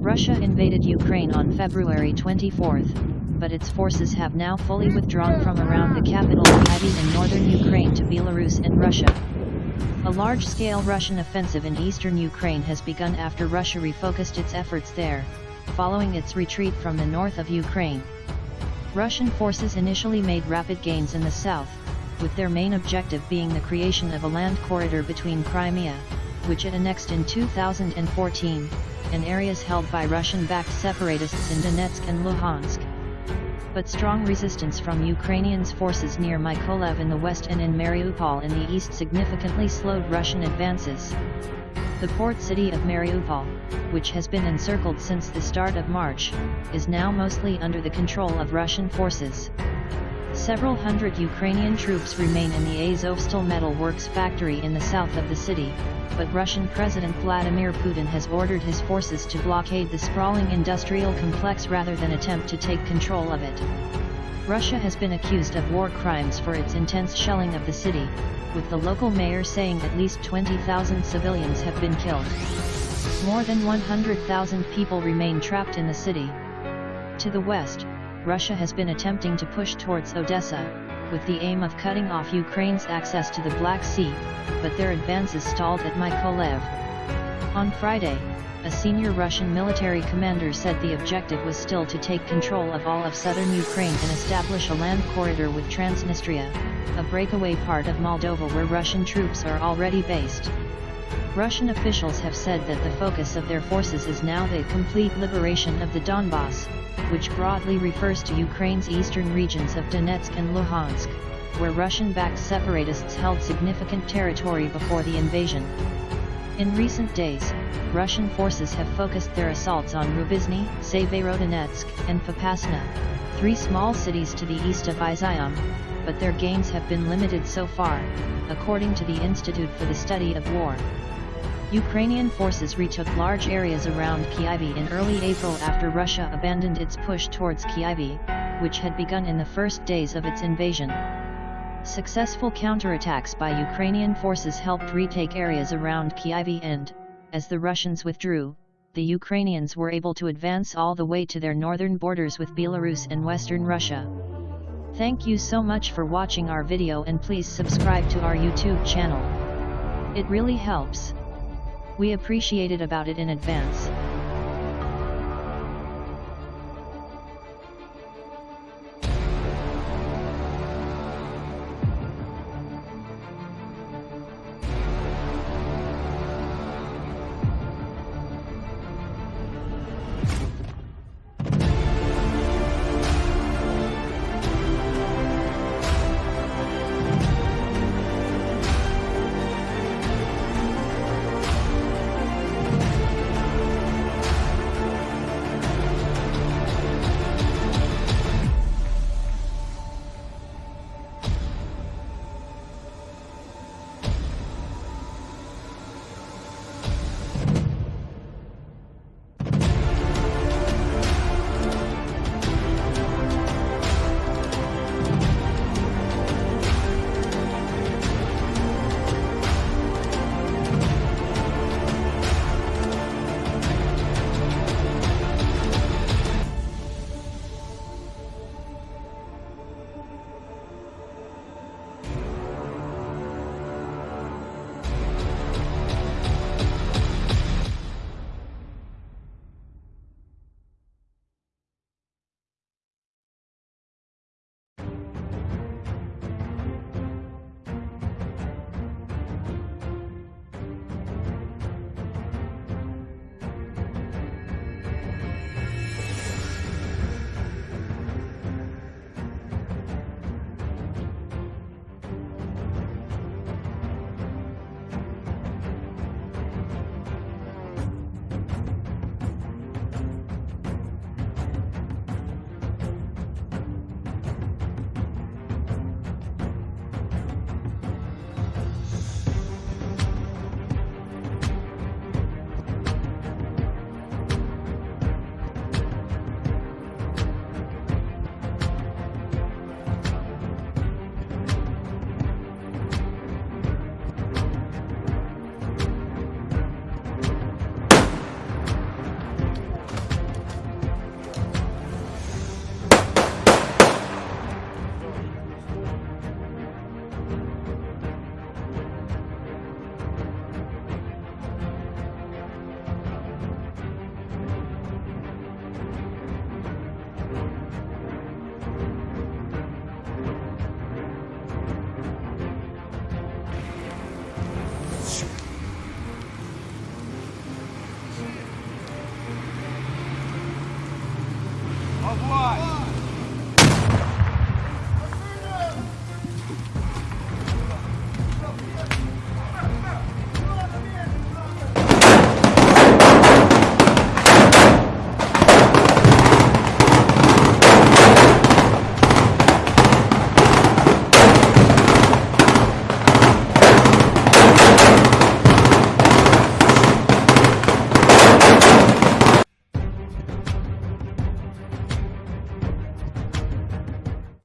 Russia invaded Ukraine on February 24, but its forces have now fully withdrawn from around the capital Kyiv in northern Ukraine to Belarus and Russia. A large-scale Russian offensive in eastern Ukraine has begun after Russia refocused its efforts there, following its retreat from the north of Ukraine. Russian forces initially made rapid gains in the south, with their main objective being the creation of a land corridor between Crimea, which it annexed in 2014, and areas held by Russian-backed separatists in Donetsk and Luhansk. But strong resistance from Ukrainians' forces near Mykolaiv in the west and in Mariupol in the east significantly slowed Russian advances. The port city of Mariupol, which has been encircled since the start of March, is now mostly under the control of Russian forces. Several hundred Ukrainian troops remain in the Azovstal metal works factory in the south of the city, but Russian President Vladimir Putin has ordered his forces to blockade the sprawling industrial complex rather than attempt to take control of it. Russia has been accused of war crimes for its intense shelling of the city, with the local mayor saying at least 20,000 civilians have been killed. More than 100,000 people remain trapped in the city. To the west, Russia has been attempting to push towards Odessa, with the aim of cutting off Ukraine's access to the Black Sea, but their advances stalled at Mykolaiv. On Friday, a senior Russian military commander said the objective was still to take control of all of southern Ukraine and establish a land corridor with Transnistria, a breakaway part of Moldova where Russian troops are already based. Russian officials have said that the focus of their forces is now the complete liberation of the Donbass, which broadly refers to Ukraine's eastern regions of Donetsk and Luhansk, where Russian-backed separatists held significant territory before the invasion. In recent days, Russian forces have focused their assaults on Rubizhne, Severodonetsk, and Popasna, three small cities to the east of Izium, but their gains have been limited so far, according to the Institute for the Study of War. Ukrainian forces retook large areas around Kyiv in early April after Russia abandoned its push towards Kyiv, which had begun in the first days of its invasion. Successful counterattacks by Ukrainian forces helped retake areas around Kyiv and, as the Russians withdrew, the Ukrainians were able to advance all the way to their northern borders with Belarus and western Russia. Thank you so much for watching our video and please subscribe to our YouTube channel. It really helps. We appreciated about it in advance. Во власть!